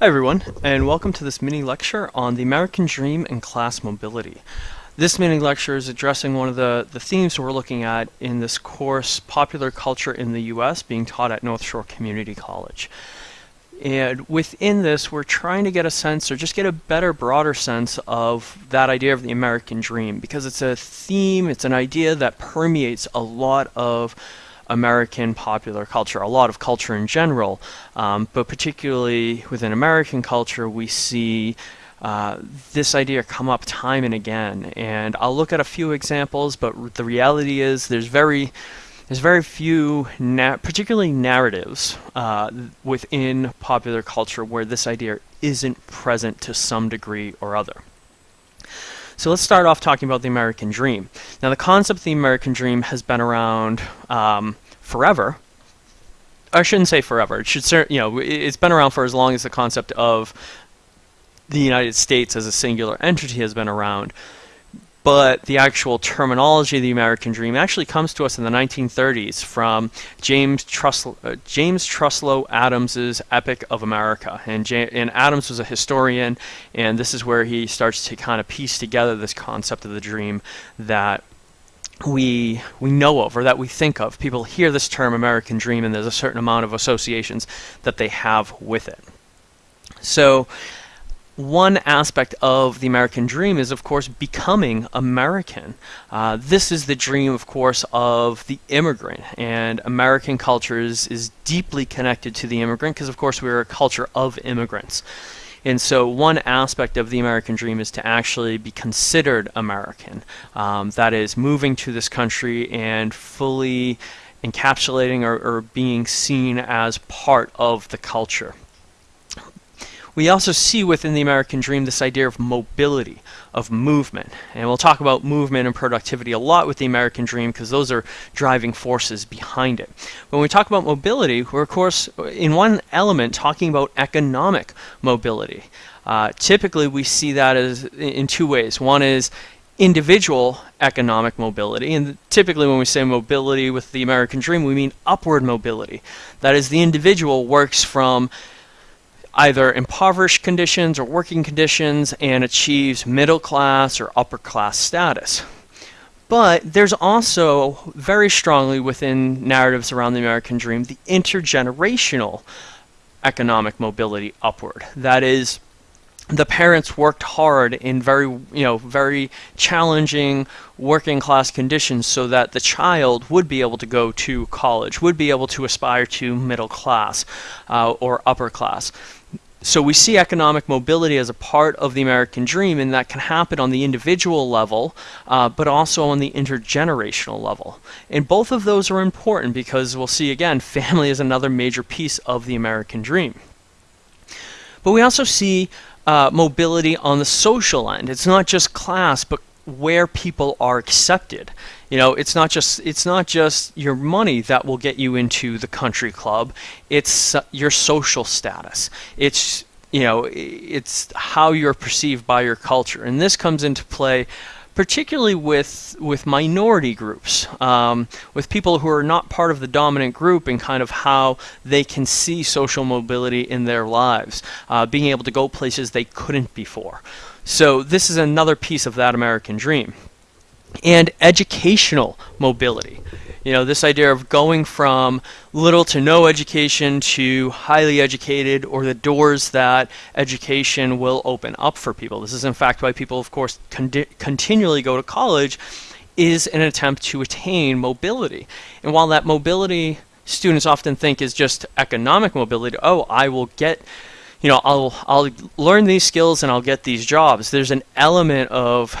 Hi everyone, and welcome to this mini lecture on the American Dream and class mobility. This mini lecture is addressing one of the, the themes we're looking at in this course, Popular Culture in the U.S., being taught at North Shore Community College. And within this, we're trying to get a sense, or just get a better, broader sense of that idea of the American Dream, because it's a theme, it's an idea that permeates a lot of American popular culture, a lot of culture in general, um, but particularly within American culture, we see uh, this idea come up time and again. And I'll look at a few examples, but the reality is there's very there's very few, na particularly narratives uh, within popular culture where this idea isn't present to some degree or other. So let's start off talking about the American Dream. Now, the concept of the American Dream has been around um, forever. I shouldn't say forever. It should, you know, it's been around for as long as the concept of the United States as a singular entity has been around. But the actual terminology of the American Dream actually comes to us in the 1930s from James, Truslow, uh, James Truslow Adams's Epic of America. And, and Adams was a historian, and this is where he starts to kind of piece together this concept of the dream that we we know of or that we think of. People hear this term American Dream, and there's a certain amount of associations that they have with it. So one aspect of the American dream is, of course, becoming American. Uh, this is the dream, of course, of the immigrant, and American culture is, is deeply connected to the immigrant because, of course, we're a culture of immigrants. And so, one aspect of the American dream is to actually be considered American. Um, that is, moving to this country and fully encapsulating or, or being seen as part of the culture. We also see within the American dream this idea of mobility, of movement. And we'll talk about movement and productivity a lot with the American dream because those are driving forces behind it. When we talk about mobility, we're of course in one element talking about economic mobility. Uh, typically we see that as in two ways. One is individual economic mobility. And typically, when we say mobility with the American dream, we mean upward mobility. That is, the individual works from either impoverished conditions or working conditions and achieves middle class or upper class status. But there's also very strongly within narratives around the American dream the intergenerational economic mobility upward. That is, the parents worked hard in very you know very challenging working class conditions so that the child would be able to go to college would be able to aspire to middle class uh, or upper class so we see economic mobility as a part of the American dream, and that can happen on the individual level, uh, but also on the intergenerational level. And both of those are important because we'll see again, family is another major piece of the American dream. But we also see uh, mobility on the social end. It's not just class, but where people are accepted. You know, it's not just it's not just your money that will get you into the country club. It's uh, your social status. It's you know, it's how you're perceived by your culture, and this comes into play particularly with with minority groups, um, with people who are not part of the dominant group, and kind of how they can see social mobility in their lives, uh, being able to go places they couldn't before. So this is another piece of that American dream. And educational mobility. You know, this idea of going from little to no education to highly educated or the doors that education will open up for people. This is in fact why people, of course, con continually go to college is an attempt to attain mobility. And while that mobility students often think is just economic mobility, oh, I will get you know, I'll I'll learn these skills and I'll get these jobs. There's an element of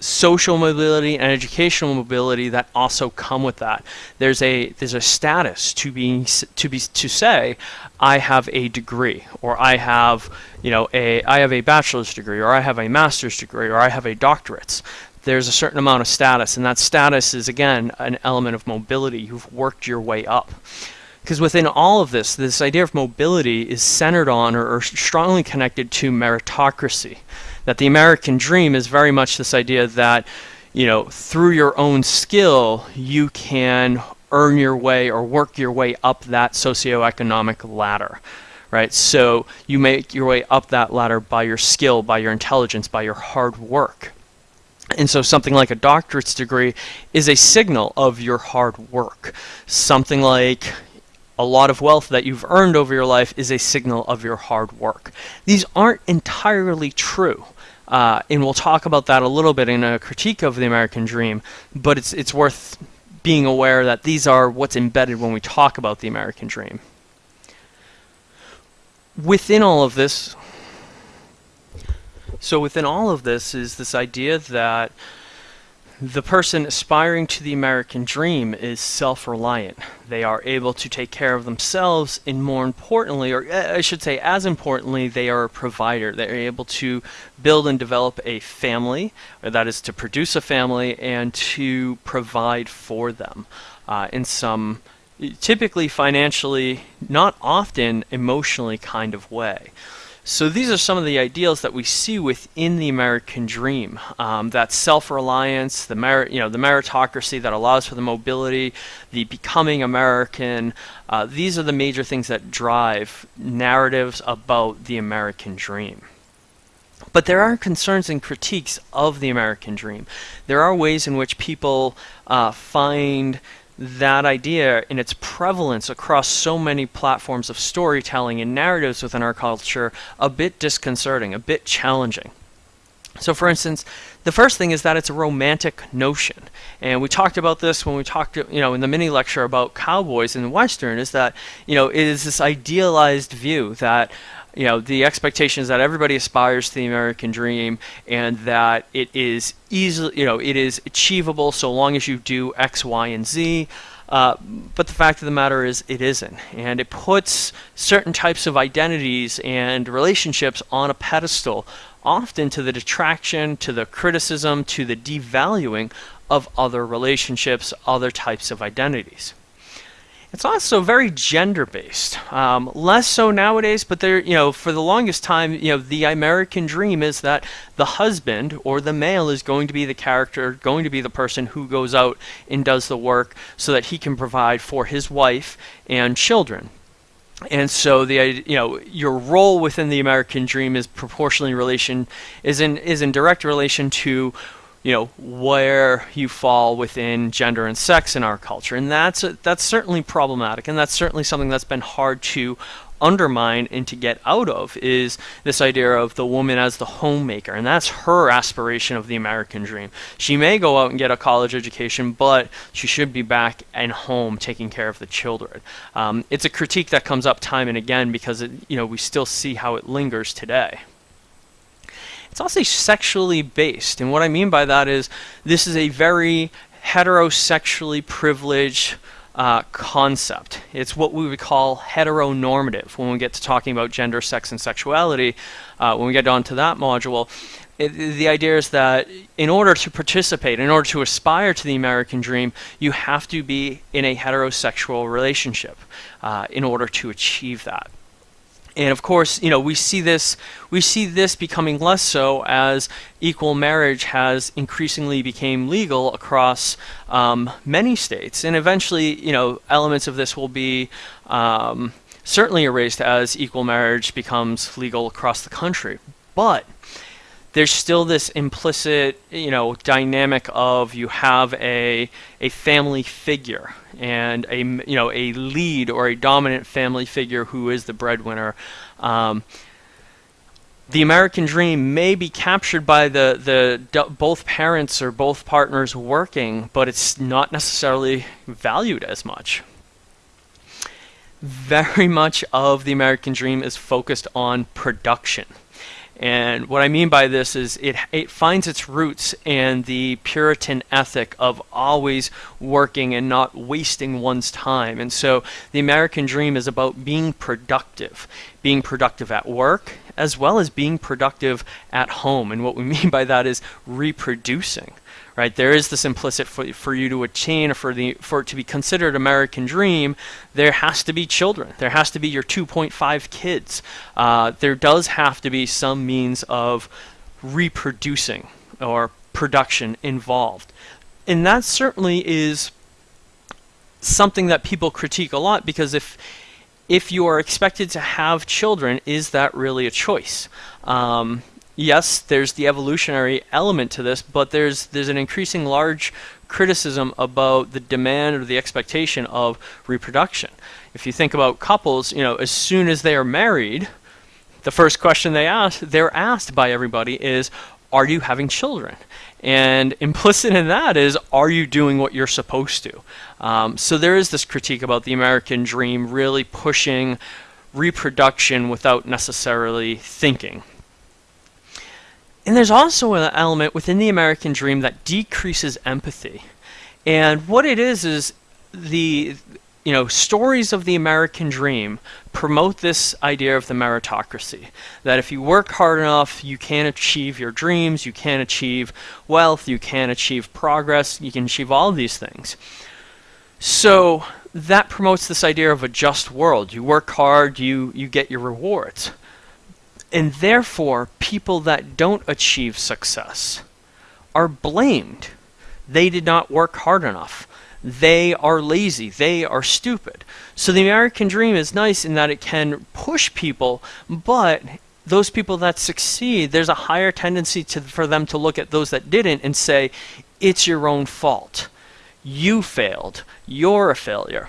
social mobility and educational mobility that also come with that. There's a there's a status to be to be to say I have a degree or I have you know a I have a bachelor's degree or I have a master's degree or I have a doctorate. There's a certain amount of status and that status is again an element of mobility. You've worked your way up. Because within all of this, this idea of mobility is centered on or, or, strongly connected to meritocracy. That the American dream is very much this idea that, you know, through your own skill, you can earn your way or work your way up that socioeconomic ladder. right? So you make your way up that ladder by your skill, by your intelligence, by your hard work. And so something like a doctorate's degree is a signal of your hard work. Something like a lot of wealth that you've earned over your life is a signal of your hard work. These aren't entirely true. Uh, and we'll talk about that a little bit in a critique of the American dream, but it's, it's worth being aware that these are what's embedded when we talk about the American dream. Within all of this, so within all of this is this idea that the person aspiring to the American dream is self-reliant. They are able to take care of themselves and more importantly, or uh, I should say as importantly, they are a provider. They're able to build and develop a family, that is to produce a family and to provide for them uh, in some typically financially, not often emotionally kind of way. So these are some of the ideals that we see within the American dream. Um, that self-reliance, the you know, the meritocracy that allows for the mobility, the becoming American. Uh, these are the major things that drive narratives about the American dream. But there are concerns and critiques of the American dream. There are ways in which people uh, find that idea in its prevalence across so many platforms of storytelling and narratives within our culture a bit disconcerting, a bit challenging. So for instance, the first thing is that it's a romantic notion. And we talked about this when we talked, you know, in the mini lecture about cowboys and Western is that, you know, it is this idealized view that you know the expectation is that everybody aspires to the American dream and that it is easily you know it is achievable so long as you do X, Y, and Z. Uh, but the fact of the matter is it isn't and it puts certain types of identities and relationships on a pedestal often to the detraction to the criticism to the devaluing of other relationships other types of identities it's also very gender based. Um, less so nowadays, but there, you know, for the longest time, you know, the American dream is that the husband or the male is going to be the character, going to be the person who goes out and does the work so that he can provide for his wife and children. And so the you know your role within the American dream is proportionally in relation is in is in direct relation to you know where you fall within gender and sex in our culture. And that's a, that's certainly problematic. And that's certainly something that's been hard to undermine and to get out of is this idea of the woman as the homemaker and that's her aspiration of the American dream. She may go out and get a college education but she should be back and home taking care of the children. Um, it's a critique that comes up time and again because it, you know we still see how it lingers today. It's also sexually based. And what I mean by that is this is a very heterosexually privileged uh, concept. It's what we would call heteronormative when we get to talking about gender, sex, and sexuality. Uh, when we get onto that module, it, the idea is that in order to participate, in order to aspire to the American dream, you have to be in a heterosexual relationship uh, in order to achieve that. And of course, you know, we see this we see this becoming less so as equal marriage has increasingly became legal across um, many states, and eventually, you know, elements of this will be um, certainly erased as equal marriage becomes legal across the country. But there's still this implicit, you know, dynamic of you have a a family figure and a you know a lead or a dominant family figure who is the breadwinner. Um, the American dream may be captured by the the both parents or both partners working, but it's not necessarily valued as much. Very much of the American dream is focused on production. And what I mean by this is it, it finds its roots in the Puritan ethic of always working and not wasting one's time. And so the American dream is about being productive, being productive at work as well as being productive at home. And what we mean by that is reproducing right? There is this implicit for, for you to attain, or for, the, for it to be considered American dream, there has to be children. There has to be your 2.5 kids. Uh, there does have to be some means of reproducing or production involved. And that certainly is something that people critique a lot because if if you are expected to have children, is that really a choice? Um, yes, there's the evolutionary element to this, but there's there's an increasing large criticism about the demand or the expectation of reproduction. If you think about couples, you know, as soon as they are married, the first question they ask, they're asked by everybody is, are you having children? And implicit in that is, are you doing what you're supposed to? Um, so there is this critique about the American dream really pushing reproduction without necessarily thinking. And there's also an element within the American dream that decreases empathy. And what it is is the you know, stories of the American dream promote this idea of the meritocracy. That if you work hard enough, you can achieve your dreams, you can achieve wealth, you can achieve progress, you can achieve all of these things. So that promotes this idea of a just world. You work hard, you, you get your rewards. And therefore, people that don't achieve success are blamed. They did not work hard enough they are lazy, they are stupid. So the American dream is nice in that it can push people, but those people that succeed, there's a higher tendency to, for them to look at those that didn't and say, it's your own fault. You failed. You're a failure.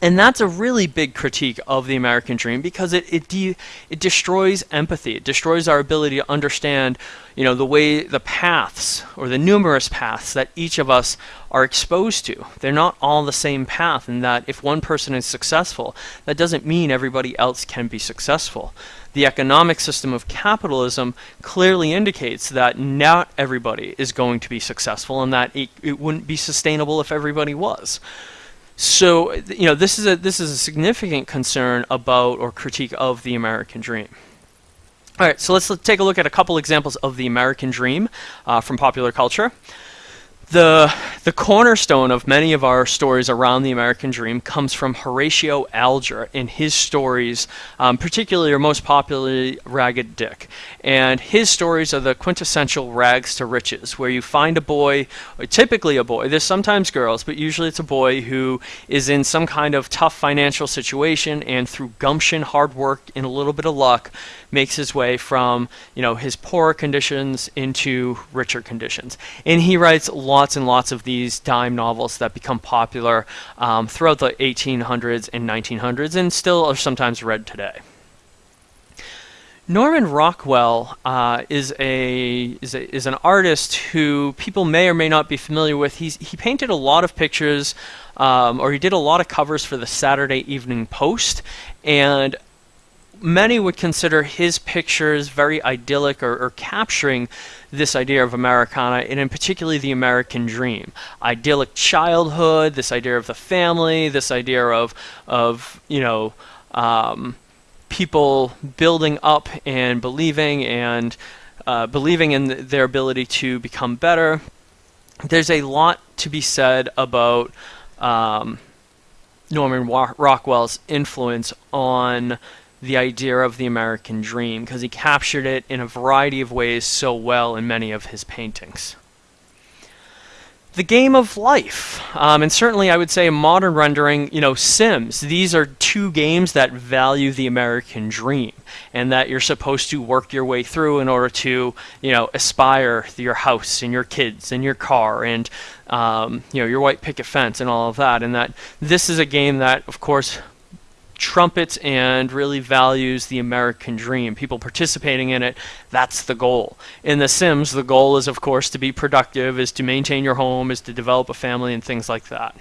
And that's a really big critique of the American dream because it it, de- it destroys empathy. It destroys our ability to understand, you know, the way the paths or the numerous paths that each of us are exposed to. They're not all the same path and that if one person is successful, that doesn't mean everybody else can be successful. The economic system of capitalism clearly indicates that not everybody is going to be successful and that it, it wouldn't be sustainable if everybody was. So you know this is a this is a significant concern about or critique of the American dream. All right, so let's take a look at a couple examples of the American dream uh, from popular culture. The, the cornerstone of many of our stories around the American dream comes from Horatio Alger in his stories, um, particularly or most popularly Ragged Dick. And his stories are the quintessential rags to riches, where you find a boy, typically a boy, there's sometimes girls, but usually it's a boy who is in some kind of tough financial situation and through gumption, hard work, and a little bit of luck, makes his way from you know his poorer conditions into richer conditions. And he writes lots and lots of these dime novels that become popular um, throughout the 1800s and 1900s, and still are sometimes read today. Norman Rockwell uh, is a is a, is an artist who people may or may not be familiar with. He's he painted a lot of pictures, um, or he did a lot of covers for the Saturday Evening Post, and many would consider his pictures very idyllic or, or, capturing this idea of Americana and in particularly the American dream. Idyllic childhood, this idea of the family, this idea of, of you know, um, people building up and believing and uh, believing in their ability to become better. There's a lot to be said about um, Norman Rockwell's influence on the idea of the American dream because he captured it in a variety of ways so well in many of his paintings. The game of life, um, and certainly I would say a modern rendering, you know, Sims. These are two games that value the American dream and that you're supposed to work your way through in order to, you know, aspire to your house and your kids and your car and, um, you know, your white picket fence and all of that. And that this is a game that, of course, trumpets and really values the American dream. People participating in it, that's the goal. In The Sims, the goal is, of course, to be productive, is to maintain your home, is to develop a family, and things like that.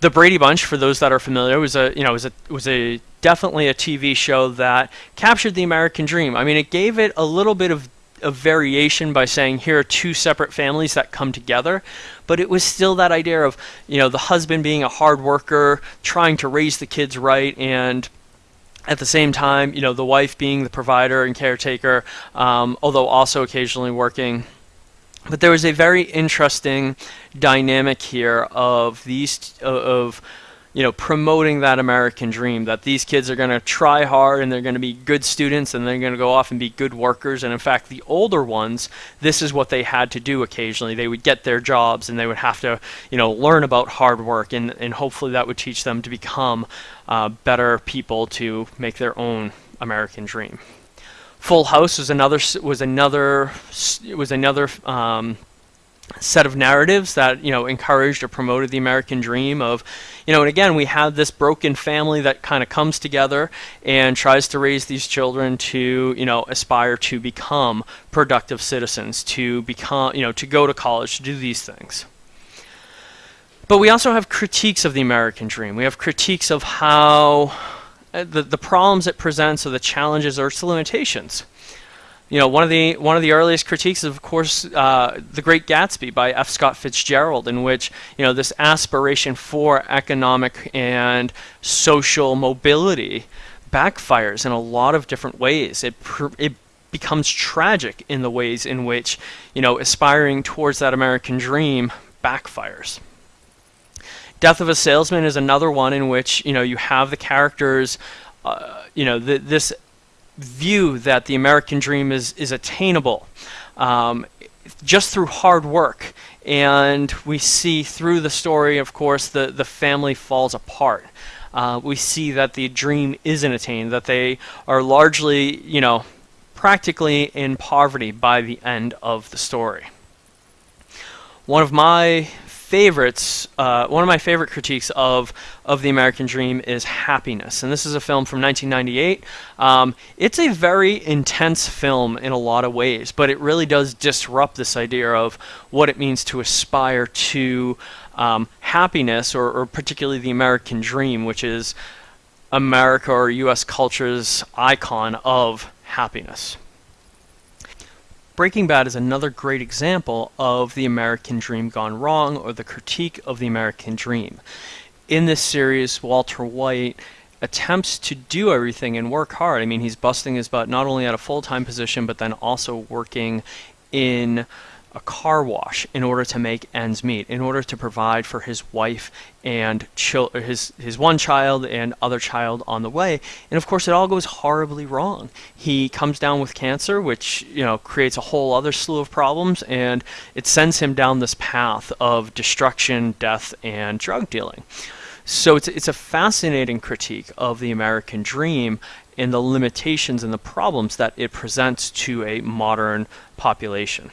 The Brady Bunch, for those that are familiar, was a you know was a was a definitely a TV show that captured the American dream. I mean, it gave it a little bit of a variation by saying here are two separate families that come together. But it was still that idea of you know the husband being a hard worker trying to raise the kids right and at the same time you know the wife being the provider and caretaker um, although also occasionally working. But there was a very interesting dynamic here of these of you know, promoting that American dream that these kids are going to try hard and they're going to be good students and they're going to go off and be good workers. And in fact, the older ones, this is what they had to do occasionally. They would get their jobs and they would have to, you know, learn about hard work and, and hopefully that would teach them to become uh, better people to make their own American dream. Full House was another was another was another um, set of narratives that you know encouraged or promoted the American dream of you know and again we have this broken family that kind of comes together and tries to raise these children to you know aspire to become productive citizens to become you know to go to college to do these things. But we also have critiques of the American dream. We have critiques of how uh, the, the problems it presents or the challenges or its limitations you know, one of the one of the earliest critiques is, of course, uh, The Great Gatsby by F. Scott Fitzgerald, in which you know this aspiration for economic and social mobility backfires in a lot of different ways. It it becomes tragic in the ways in which you know aspiring towards that American dream backfires. Death of a Salesman is another one in which you know you have the characters, uh, you know, this view that the American dream is, is attainable um, just through hard work. And we see through the story, of course, the, the family falls apart. Uh, we see that the dream isn't attained, that they are largely, you know, practically in poverty by the end of the story. One of my favorites, uh, one of my favorite critiques of of the American Dream is Happiness, and this is a film from 1998. Um, it's a very intense film in a lot of ways, but it really does disrupt this idea of what it means to aspire to um, happiness, or, or particularly the American Dream, which is America or U.S. culture's icon of happiness. Breaking Bad is another great example of the American dream gone wrong or the critique of the American dream. In this series, Walter White attempts to do everything and work hard. I mean, he's busting his butt not only at a full-time position, but then also working in a car wash in order to make ends meet, in order to provide for his wife and his his one child and other child on the way. And of course, it all goes horribly wrong. He comes down with cancer, which you know creates a whole other slew of problems, and it sends him down this path of destruction, death, and drug dealing. So it's it's a fascinating critique of the American dream and the limitations and the problems that it presents to a modern population.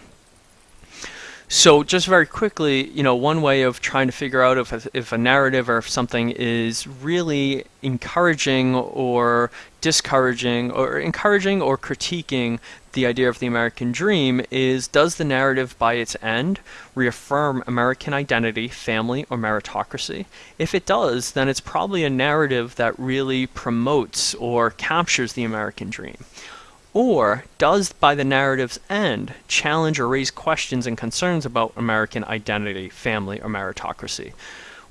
So just very quickly, you know, one way of trying to figure out if a, if a narrative or if something is really encouraging or discouraging or encouraging or critiquing the idea of the American dream is does the narrative by its end reaffirm American identity, family, or meritocracy? If it does, then it's probably a narrative that really promotes or captures the American dream. Or does, by the narrative's end, challenge or raise questions and concerns about American identity, family, or meritocracy?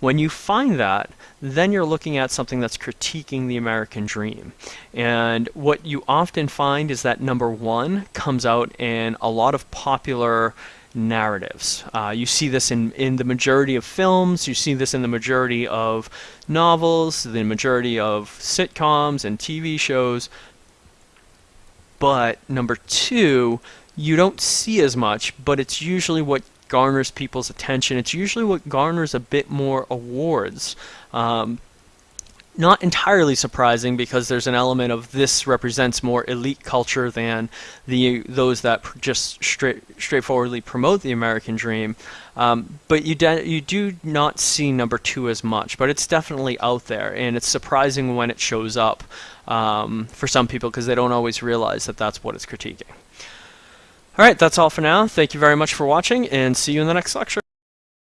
When you find that, then you're looking at something that's critiquing the American dream. And what you often find is that number one comes out in a lot of popular narratives. Uh, you see this in, in the majority of films, you see this in the majority of novels, the majority of sitcoms and TV shows, but number two, you don't see as much, but it's usually what garners people's attention. It's usually what garners a bit more awards. Um, not entirely surprising because there's an element of this represents more elite culture than the those that just straight straightforwardly promote the American dream. Um, but you you do not see number two as much, but it's definitely out there, and it's surprising when it shows up um, for some people because they don't always realize that that's what it's critiquing. All right, that's all for now. Thank you very much for watching, and see you in the next lecture.